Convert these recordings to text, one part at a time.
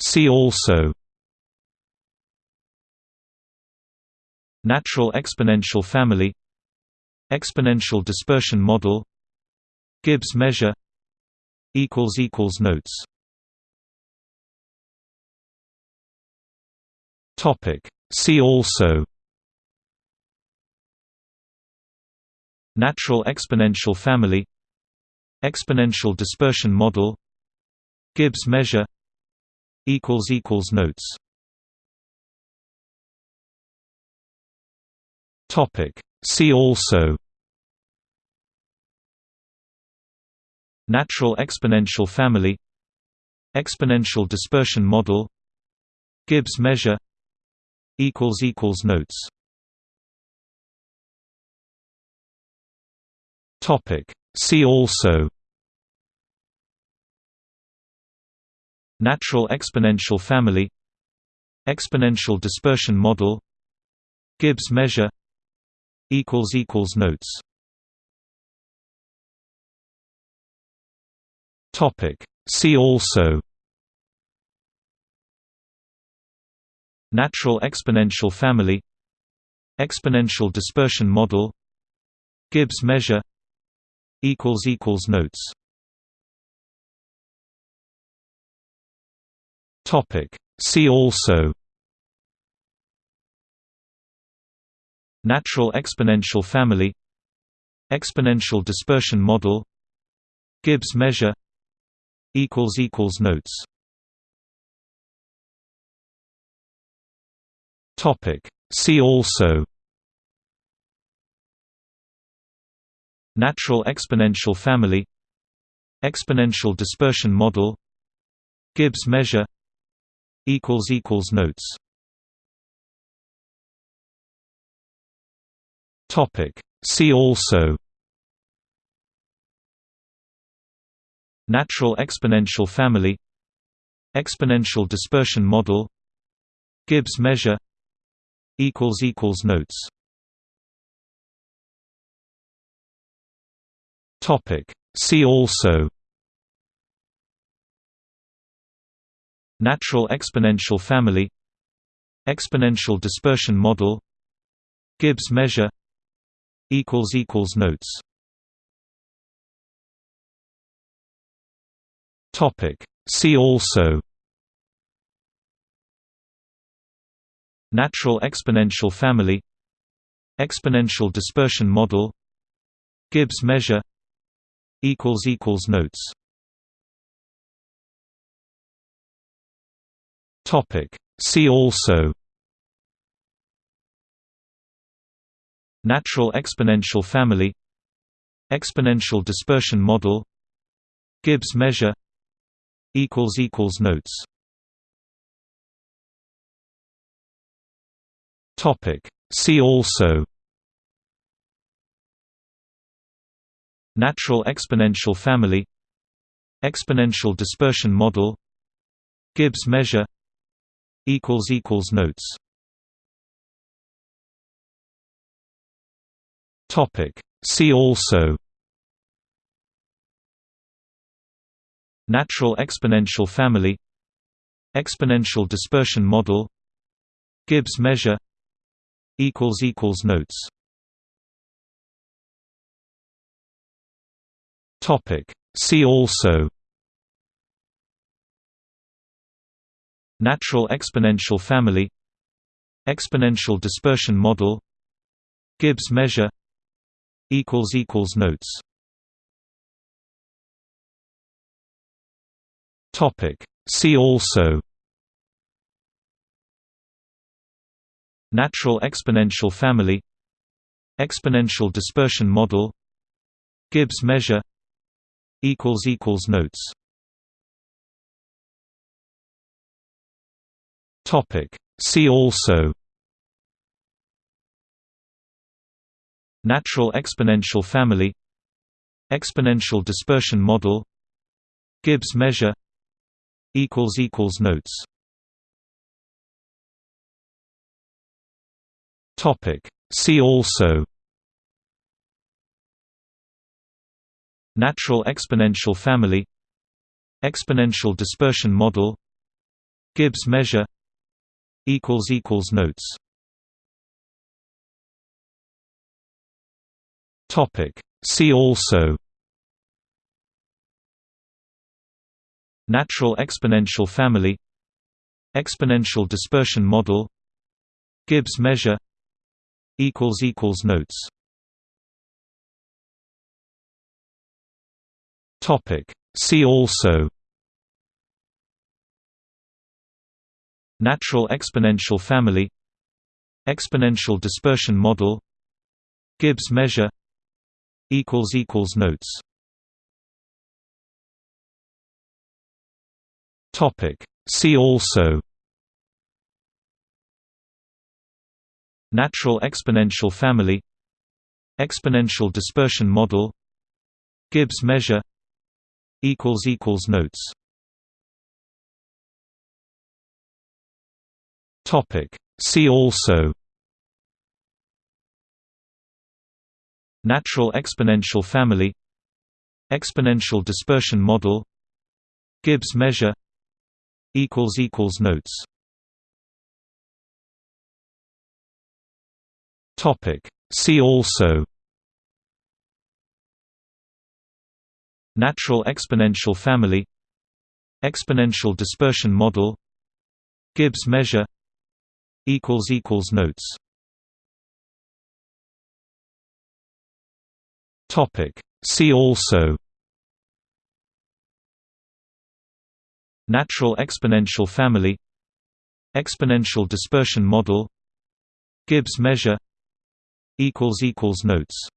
See also Natural exponential family Exponential dispersion model Gibbs measure Notes Topic. See also Natural exponential family Exponential dispersion model Gibbs measure Equals equals notes. Topic. See also. Natural exponential family. Exponential dispersion model. Gibbs measure. Equals Equals Notes. Topic. See also Natural exponential family Exponential dispersion model Gibbs measure Notes. See also. Natural exponential family Exponential dispersion model Gibbs measure Notes See also Natural exponential family Exponential dispersion model Gibbs measure Notes Topic. See also Natural exponential family Exponential dispersion model Gibbs measure Equals equals notes. Topic. See also. Natural exponential family. Exponential dispersion model. Gibbs measure. Equals Equals Notes. Topic. See also Natural exponential family Exponential dispersion model Gibbs measure Notes. See also. Natural exponential family Exponential dispersion model Gibbs measure Notes See also Natural exponential family Exponential dispersion model Gibbs measure Notes Topic. See also Natural exponential family Exponential dispersion model Gibbs measure Equals equals notes. Topic. See also. Natural exponential family. Exponential dispersion model. Gibbs measure. Equals Equals Notes. Topic. See also Natural exponential family Exponential dispersion model Gibbs measure Notes. See also. Natural exponential family Exponential dispersion model Gibbs measure Notes See also Natural exponential family Exponential dispersion model Gibbs measure Notes Topic. See also Natural exponential family Exponential dispersion model Gibbs measure notes. Topic. See also. Natural exponential family. Exponential dispersion model. Gibbs measure. Equals equals notes. Topic. See also Natural exponential family Exponential dispersion model Gibbs measure Notes. See also. Natural exponential family Exponential dispersion model Gibbs measure Notes Topic. See also Natural exponential family Exponential dispersion model Gibbs measure equals equals notes Topic. See also Natural exponential family Exponential dispersion model Gibbs measure notes. Topic. See also. Natural exponential family. Exponential dispersion model. Gibbs measure. Equals equals notes.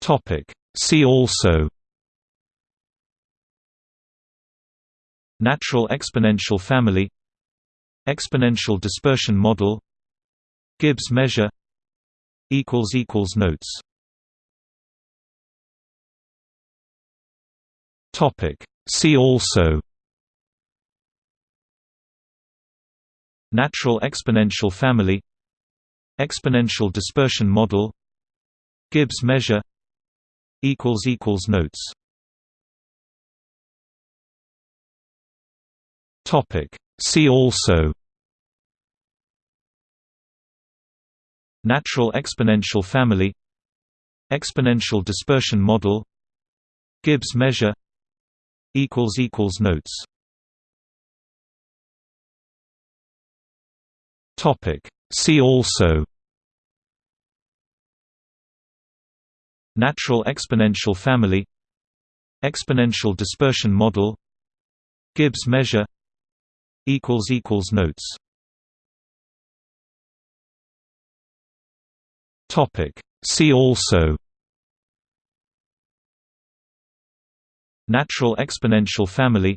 Topic. See also Natural exponential family Exponential dispersion model Gibbs measure Notes. See also. Natural exponential family Exponential dispersion model Gibbs measure Notes Topic. See also Natural exponential family Exponential dispersion model Gibbs measure Notes Topic. See also Natural exponential family Exponential dispersion model Gibbs measure notes. Topic. See also. Natural exponential family.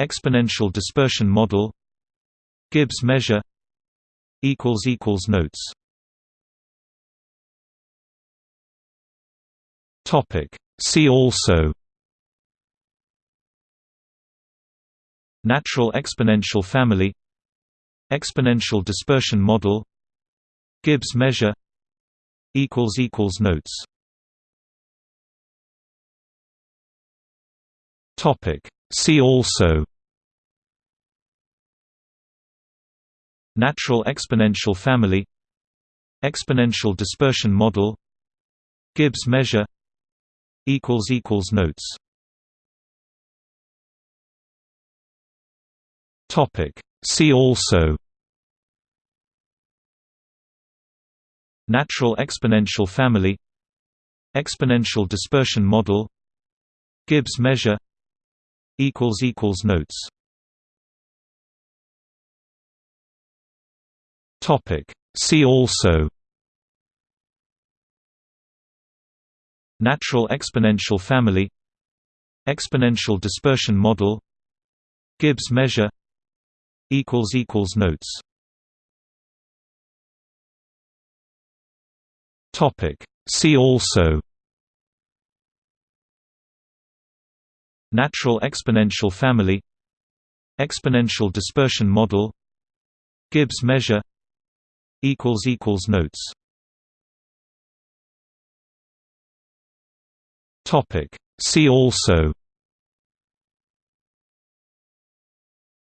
Exponential dispersion model. Gibbs measure. Equals equals notes. Topic. See also Natural exponential family Exponential dispersion model Gibbs measure Notes. See also. Natural exponential family Exponential dispersion model Gibbs measure Notes Topic. See also Natural exponential family Exponential dispersion model Gibbs measure Notes Topic. See also Natural exponential family Exponential dispersion model Gibbs measure notes. Topic. See also. Natural exponential family. Exponential dispersion model. Gibbs measure. Equals equals notes. Topic. See also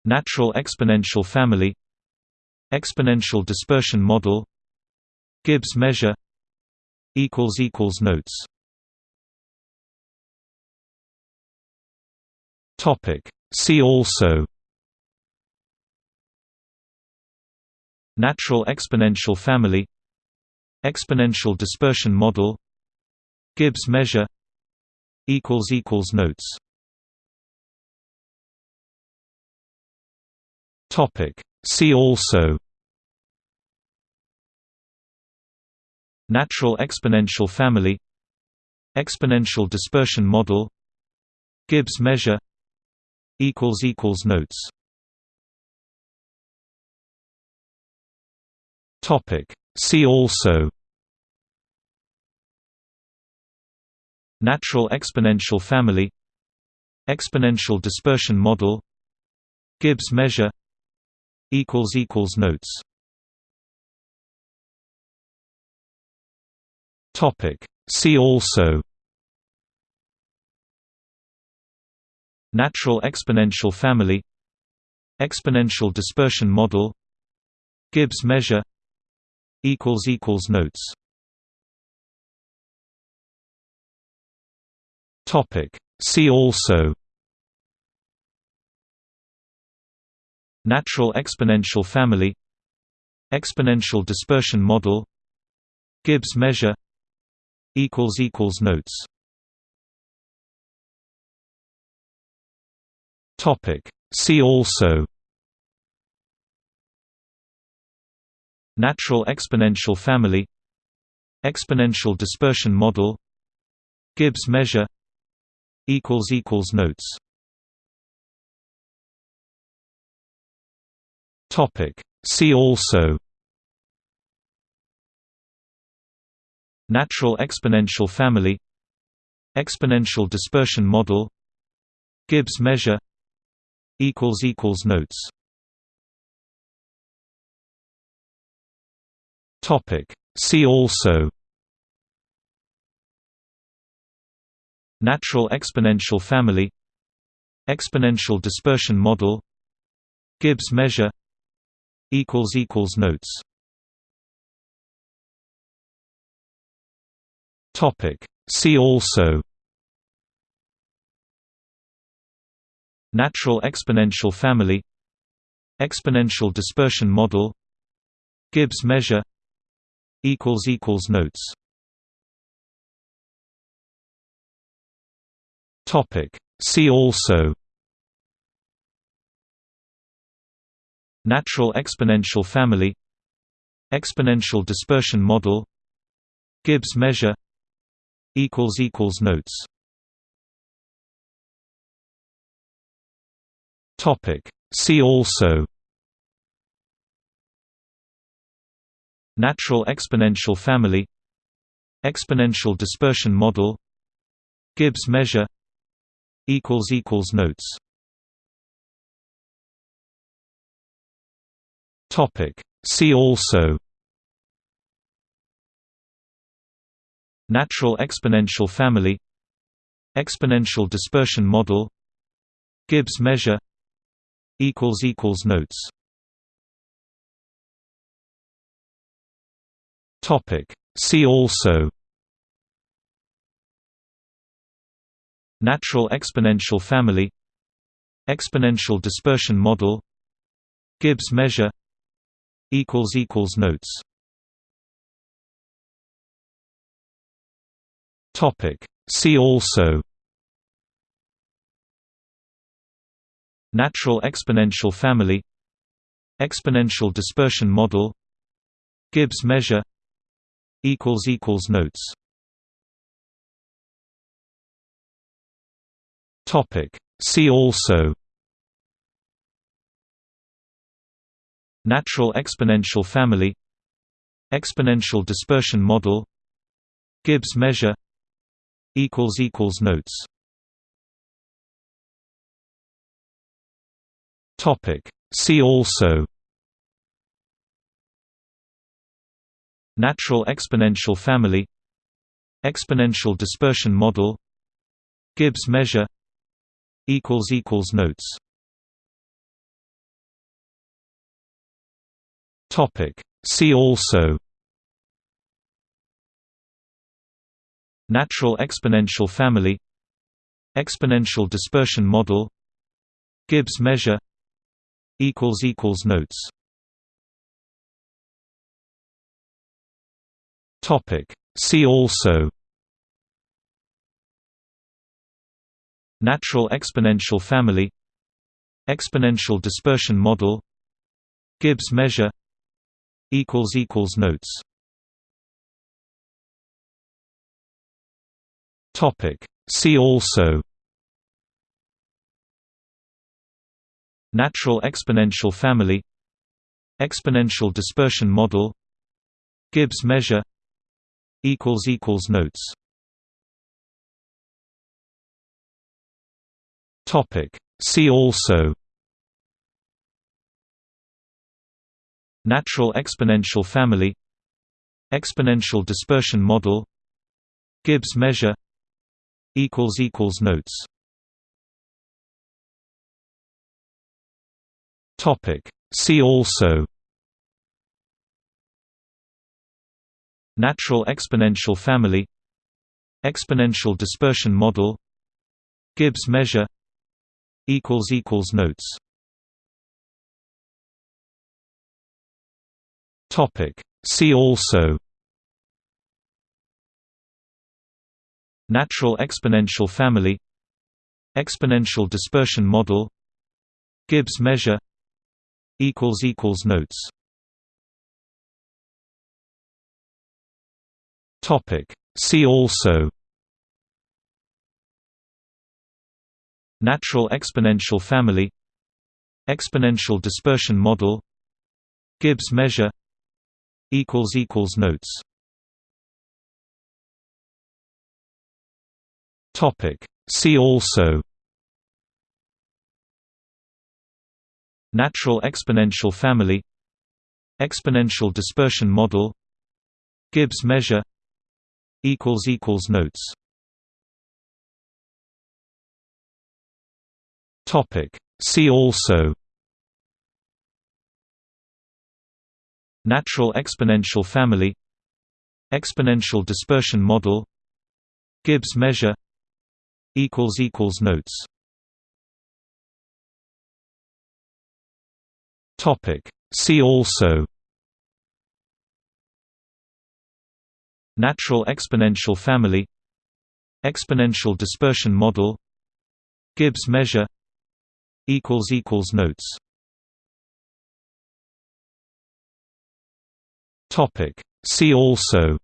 Natural exponential family Exponential dispersion model Gibbs measure Notes. See also. Natural exponential family Exponential dispersion model Gibbs measure Notes See also Natural exponential family Exponential dispersion model Gibbs measure Notes Topic. See also Natural exponential family Exponential dispersion model Gibbs measure Notes. See also. Natural exponential family. Exponential dispersion model. Gibbs measure. Equals Equals Notes. Topic. See also Natural exponential family Exponential dispersion model Gibbs measure Notes. See also. Natural exponential family Exponential dispersion model Gibbs measure Notes See also Natural exponential family Exponential dispersion model Gibbs measure Notes Topic. See also Natural exponential family Exponential dispersion model Gibbs measure Equals equals notes. Topic. See also. Natural exponential family. Exponential dispersion model. Gibbs measure. Equals Equals Notes. Topic. See also Natural exponential family Exponential dispersion model Gibbs measure Notes. See also. Natural exponential family Exponential dispersion model Gibbs measure Notes See also Natural exponential family Exponential dispersion model Gibbs measure Notes Topic. See also Natural exponential family Exponential dispersion model Gibbs measure Equals equals notes. Topic. See also. Natural exponential family. Exponential dispersion model. Gibbs measure. Equals Equals Notes. Topic. See also Natural exponential family Exponential dispersion model Gibbs measure Notes. See also. Natural exponential family Exponential dispersion model Gibbs measure Notes Topic. See also Natural exponential family Exponential dispersion model Gibbs measure Notes Topic. See also Natural exponential family Exponential dispersion model Gibbs measure Equals equals notes. Topic. See also. Natural exponential family. Exponential dispersion model. Gibbs measure. Equals Equals Notes. Topic. See also Natural exponential family Exponential dispersion model Gibbs measure Notes. Topic. See also. Natural exponential family Exponential dispersion model Gibbs measure Notes Topic. See also Natural exponential family Exponential dispersion model Gibbs measure Notes Topic. See also Natural exponential family Exponential dispersion model Gibbs measure Notes. Topic. See also. Natural exponential family. Exponential dispersion model. Gibbs measure. Equals Equals Notes. Topic. See also Natural exponential family Exponential dispersion model Gibbs measure Notes. Topic. See also. Natural exponential family Exponential dispersion model Gibbs measure Notes Topic. See also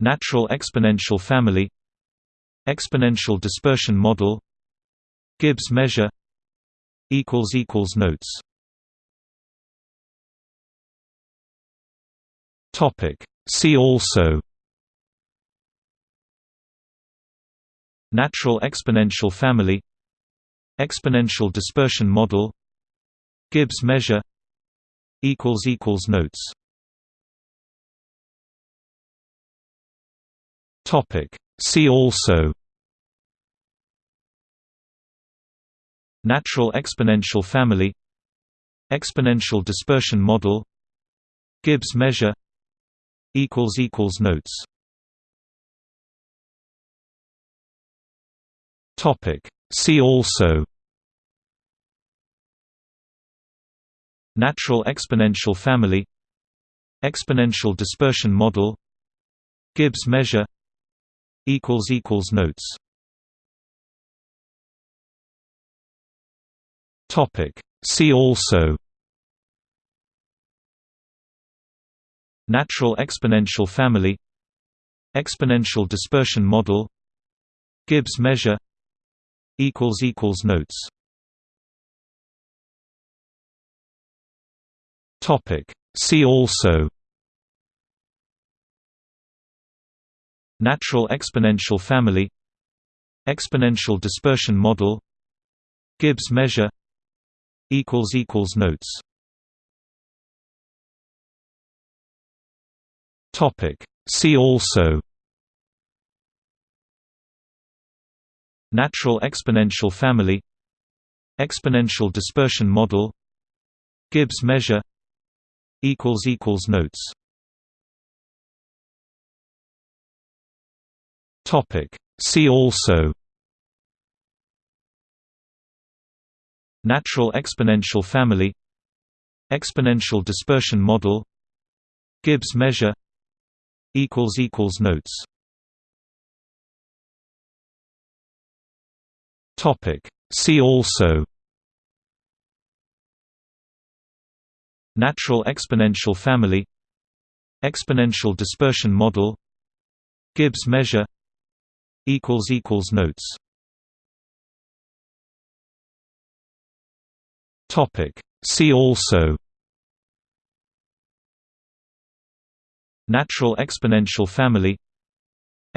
Natural exponential family Exponential dispersion model Gibbs measure Notes Topic. See also Natural exponential family Exponential dispersion model Gibbs measure Equals equals notes. Topic. See also. Natural exponential family. Exponential dispersion model. Gibbs measure. Equals Equals Notes. Topic. See also Natural exponential family Exponential dispersion model Gibbs measure Notes. Topic. See also. Natural exponential family Exponential dispersion model Gibbs measure Notes Topic. See also Natural exponential family Exponential dispersion model Gibbs measure Notes Topic. See also Natural exponential family Exponential dispersion model Gibbs measure notes. Topic. See also. Natural exponential family. Exponential dispersion model. Gibbs measure. Equals equals notes. Topic. See also Natural exponential family Exponential dispersion model Gibbs measure equals equals notes. Topic. See also. Natural exponential family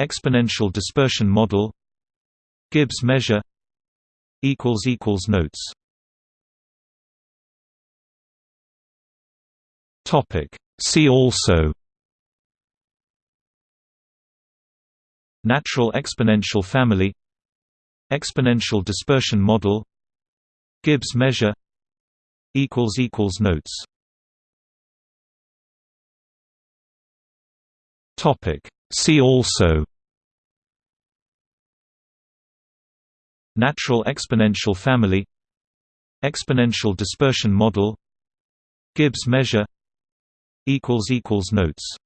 exponential dispersion model Gibbs measure equals equals notes topic see also Natural exponential family Exponential dispersion model Gibbs measure Notes Topic. See also Natural exponential family Exponential dispersion model Gibbs measure Equals equals notes.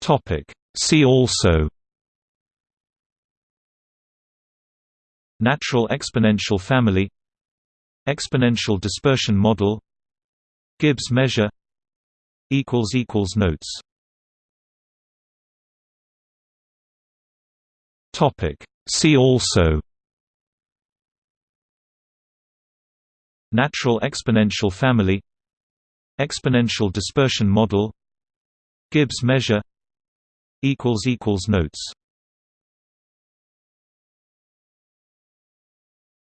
Topic. See also. Natural exponential family. Exponential dispersion model. Gibbs measure. Equals equals notes. Topic. See also Natural exponential family Exponential dispersion model Gibbs measure equals equals notes.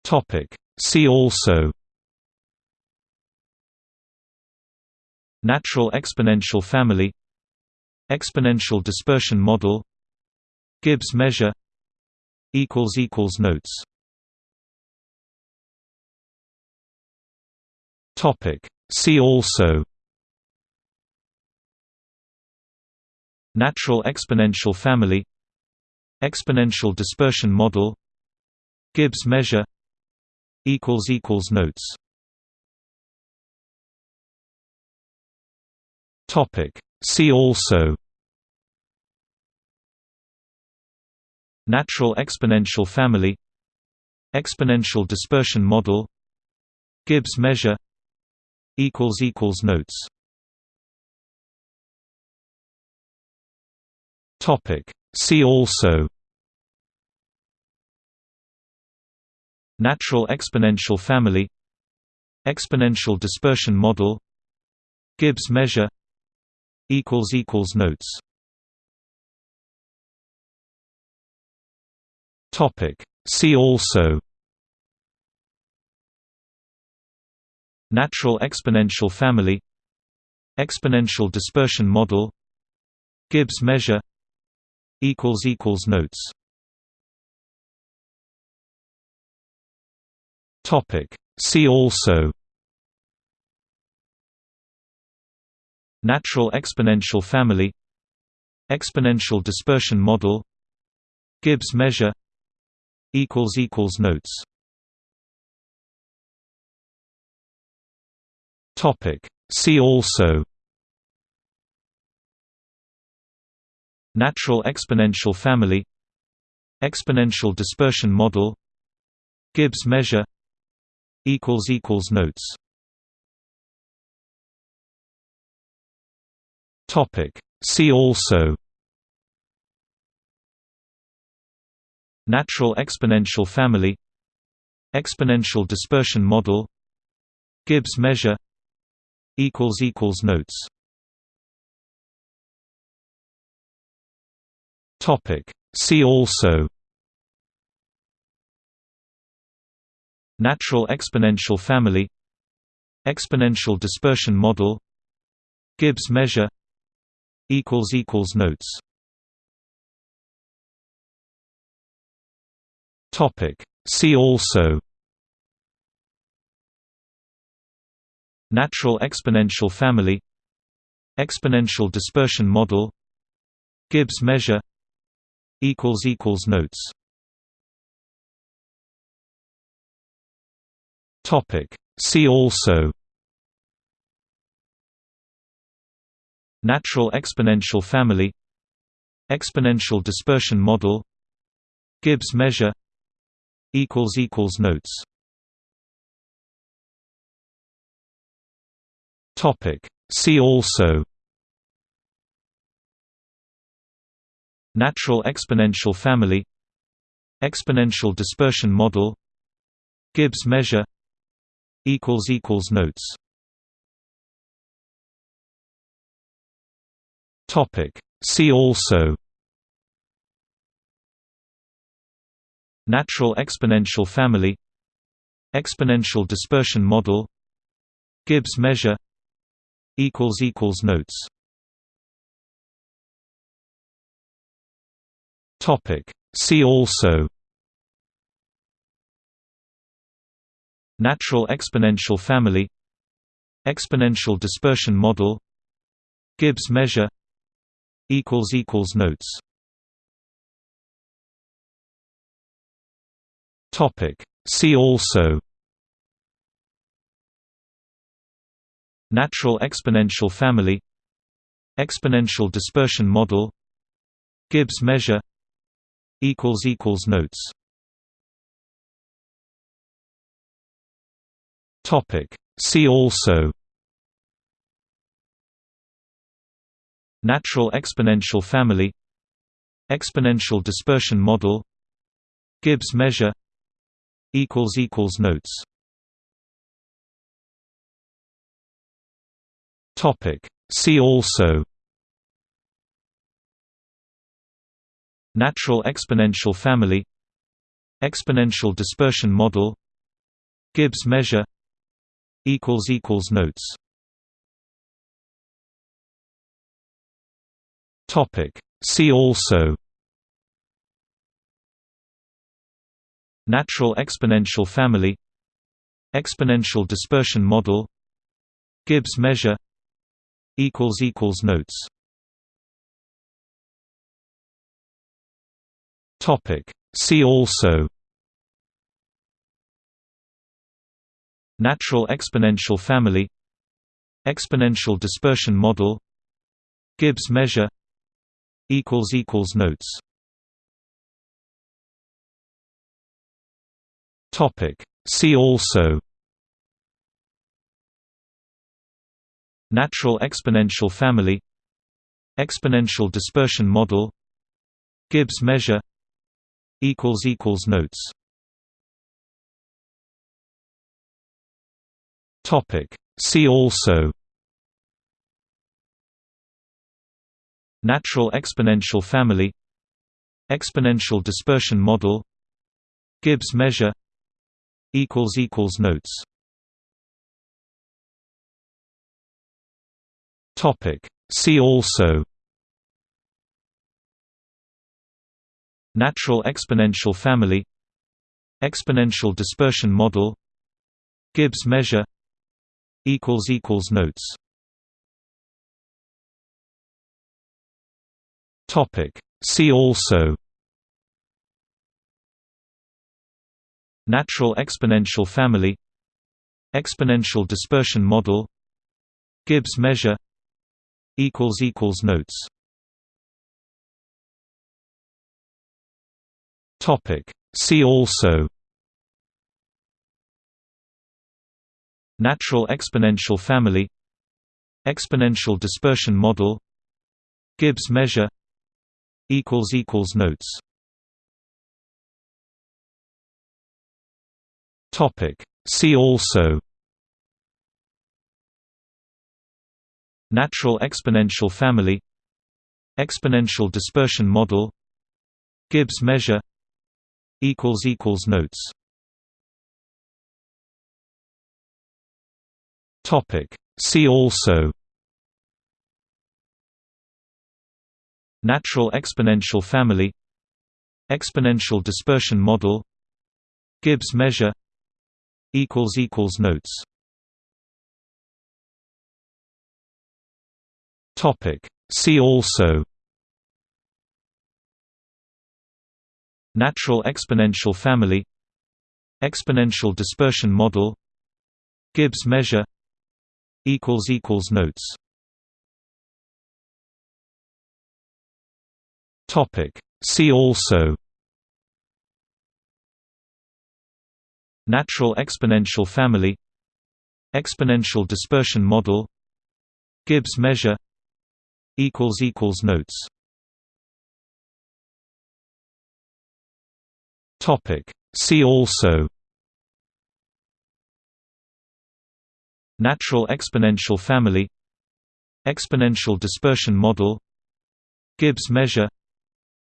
Topic. See also. Natural exponential family exponential dispersion model gibbs measure equals equals notes topic see also Natural exponential family Exponential dispersion model Gibbs measure Notes Topic. See also Natural exponential family Exponential dispersion model Gibbs measure Notes. Topic. See also. Natural exponential family. Exponential dispersion model. Gibbs measure. Equals equals notes. Topic. See also Natural exponential family Exponential dispersion model Gibbs measure equals equals notes. Topic. See also. Natural exponential family exponential dispersion model gibbs measure equals equals notes topic see also Natural exponential family Exponential dispersion model Gibbs measure Notes Topic. See also Natural exponential family Exponential dispersion model Gibbs measure Equals equals notes. Topic. See also. Natural exponential family. Exponential dispersion model. Gibbs measure. Equals equals notes. Topic. See also Natural exponential family Exponential dispersion model Gibbs measure Notes. See also. Natural exponential family Exponential dispersion model Gibbs measure Notes See also Natural exponential family Exponential dispersion model Gibbs measure Notes Topic. See also Natural exponential family Exponential dispersion model Gibbs measure Equals equals notes. Topic. See also. Natural exponential family. Exponential dispersion model. Gibbs measure. Equals Equals Notes. Topic. See also Natural exponential family Exponential dispersion model Gibbs measure Notes. See also. Natural exponential family Exponential dispersion model Gibbs measure Notes See also Natural exponential family Exponential dispersion model Gibbs measure Notes Topic. See also Natural exponential family Exponential dispersion model Gibbs measure Equals equals notes. Topic. See also. Natural exponential family. Exponential dispersion model. Gibbs measure. Equals Equals Notes. Topic. See also Natural exponential family Exponential dispersion model Gibbs measure Notes. See also. Natural exponential family Exponential dispersion model Gibbs measure Notes See also Natural exponential family Exponential dispersion model Gibbs measure Notes Topic. See also Natural exponential family Exponential dispersion model Gibbs measure Notes. See also. Natural exponential family. Exponential dispersion model. Gibbs measure. Equals Equals Notes. Topic. See also Natural exponential family Exponential dispersion model Gibbs measure Notes. See also. Natural exponential family Exponential dispersion model Gibbs measure Notes Topic. See also Natural exponential family Exponential dispersion model Gibbs measure Notes Topic. See also Natural exponential family Exponential dispersion model Gibbs measure Equals equals notes. Topic. See also. Natural exponential family. Exponential dispersion model. Gibbs measure.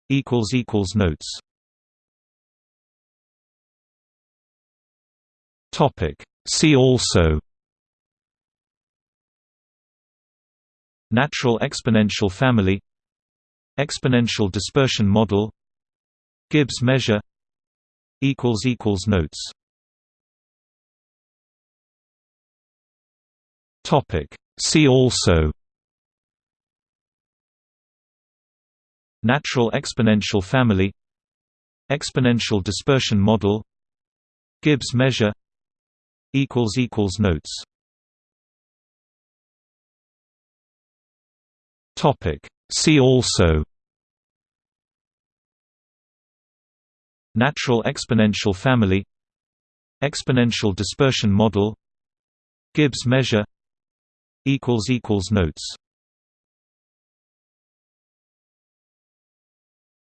Equals Equals Notes. Topic. See also Natural exponential family Exponential dispersion model Gibbs measure Notes. Topic. See also. Natural exponential family Exponential dispersion model Gibbs measure Notes Topic. See also Natural exponential family Exponential dispersion model Gibbs measure Notes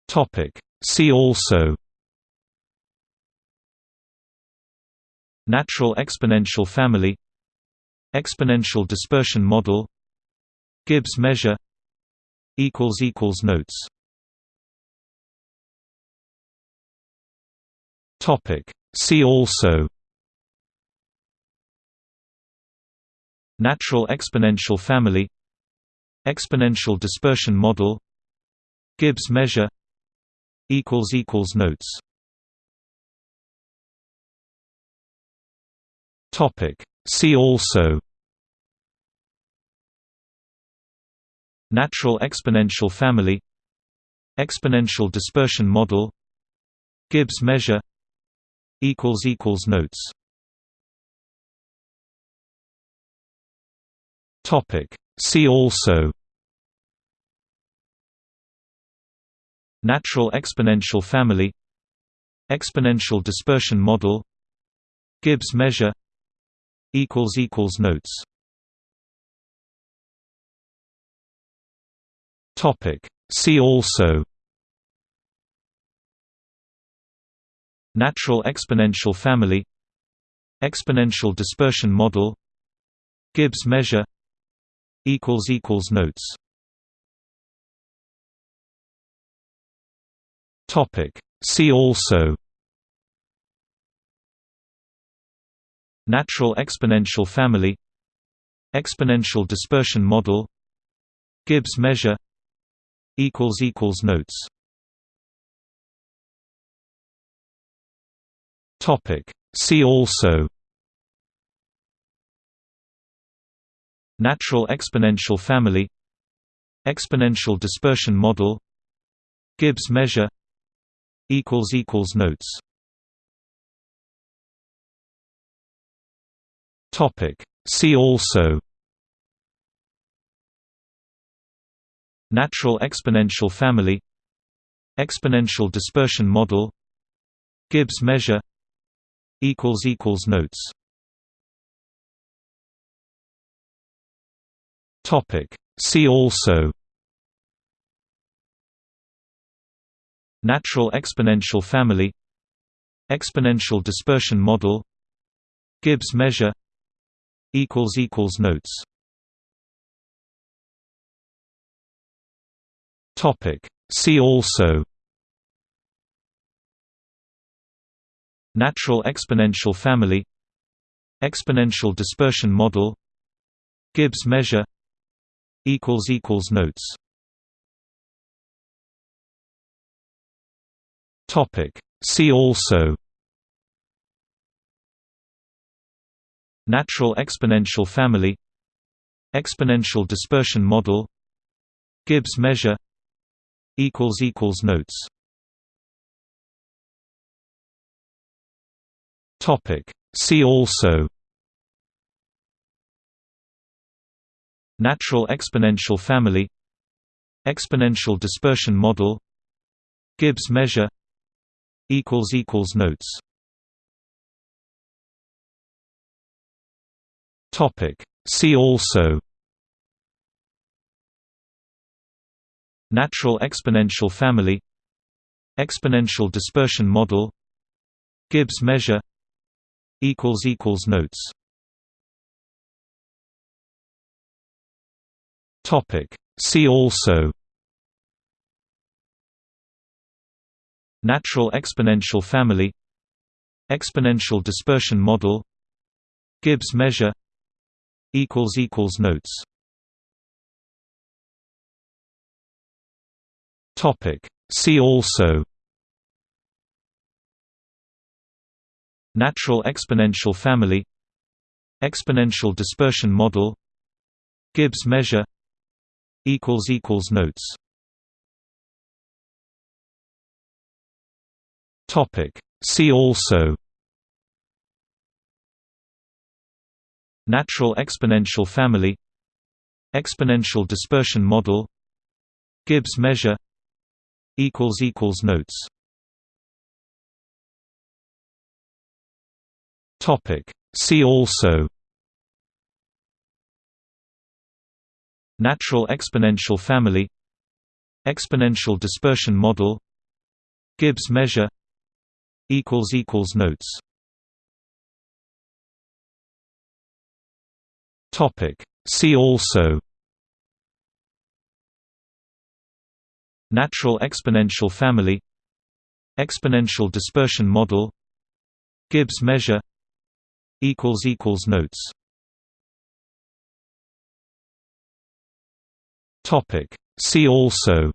Topic. See also Natural exponential family Exponential dispersion model Gibbs measure Equals equals notes. Topic. See also. Natural exponential family. Exponential dispersion model. Gibbs measure. Equals Equals Notes. Topic. See also Natural exponential family Exponential dispersion model Gibbs measure Notes. Topic. See also. Natural exponential family Exponential dispersion model Gibbs measure Notes Topic. See also Natural exponential family Exponential dispersion model Gibbs measure Notes Topic. See also Natural exponential family Exponential dispersion model Gibbs measure Equals equals notes. Topic. See also. Natural exponential family. Exponential dispersion model. Gibbs measure. Equals Equals Notes. Topic. See also Natural exponential family Exponential dispersion model Gibbs measure Notes. Topic. See also. Natural exponential family Exponential dispersion model Gibbs measure Notes Topic. See also Natural exponential family Exponential dispersion model Gibbs measure Notes Topic. See also Natural exponential family Exponential dispersion model Gibbs measure notes. Topic. See also. Natural exponential family. Exponential dispersion model. Gibbs measure. Equals equals notes. Topic. See also Natural exponential family Exponential dispersion model Gibbs measure equals equals notes. Topic. See also. Natural exponential family exponential dispersion model Gibbs measure equals equals notes topic see also Natural exponential family Exponential dispersion model Gibbs measure Notes Topic. See also Natural exponential family Exponential dispersion model Gibbs measure Equals equals notes. Topic. See also. Natural exponential family. Exponential dispersion model. Gibbs measure. Equals equals notes. Topic. See also Natural exponential family Exponential dispersion model Gibbs measure equals equals notes. Topic. See also.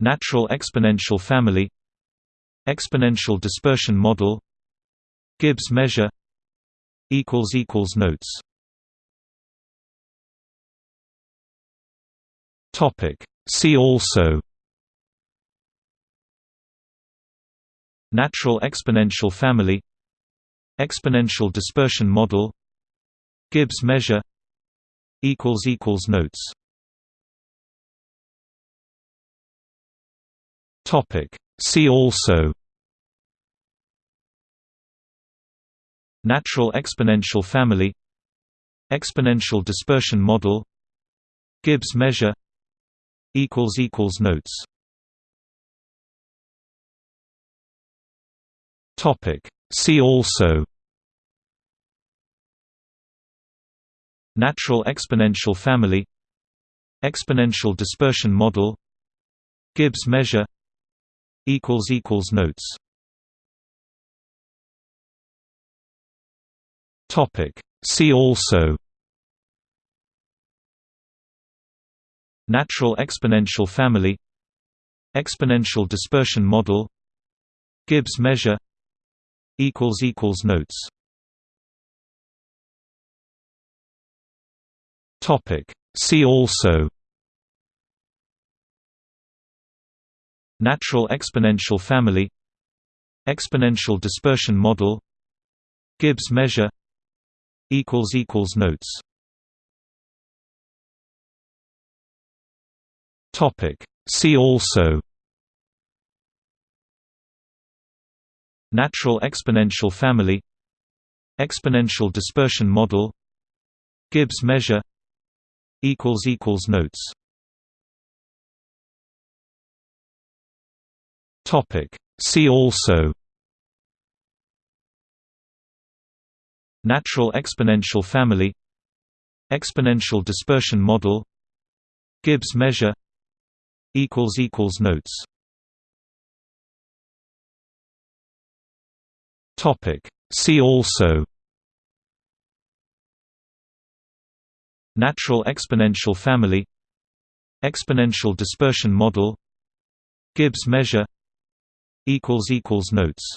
Natural exponential family exponential dispersion model gibbs measure equals equals notes topic see also Natural exponential family Exponential dispersion model Gibbs measure Notes Topic. See also Natural exponential family Exponential dispersion model Gibbs measure Equals equals notes. Topic. See also. Natural exponential family. Exponential dispersion model. Gibbs measure. Equals equals notes. Topic. See also Natural exponential family Exponential dispersion model Gibbs measure equals equals notes. Topic. See also. Natural exponential family exponential dispersion model gibbs measure equals equals notes topic see also Natural exponential family Exponential dispersion model Gibbs measure Notes Topic. See also Natural exponential family Exponential dispersion model Gibbs measure Equals equals notes. Topic. See also. Natural exponential family. Exponential dispersion model. Gibbs measure. Equals equals notes.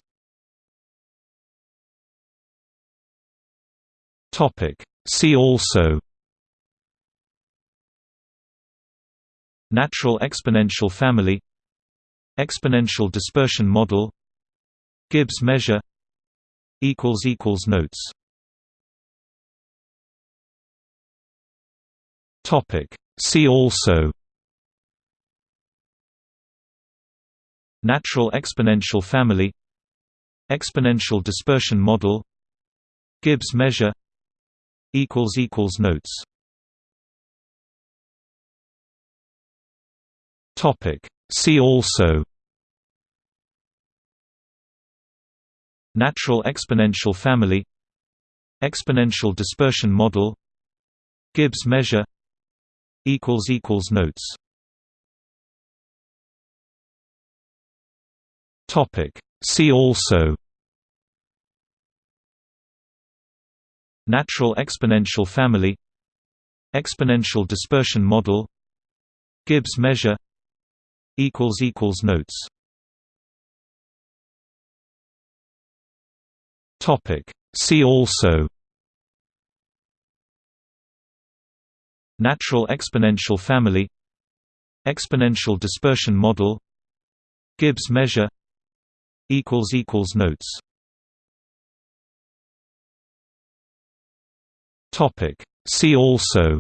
Topic. See also Natural exponential family Exponential dispersion model Gibbs measure Notes. See also. Natural exponential family Exponential dispersion model Gibbs measure Notes See also Natural exponential family Exponential dispersion model Gibbs measure Notes Topic. See also Natural exponential family Exponential dispersion model Gibbs measure Notes. See also. Natural exponential family. Exponential dispersion model. Gibbs measure. Equals Equals Notes. Topic. See also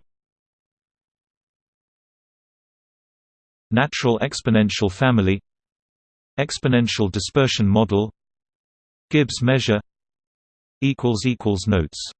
Natural exponential family Exponential dispersion model Gibbs measure Notes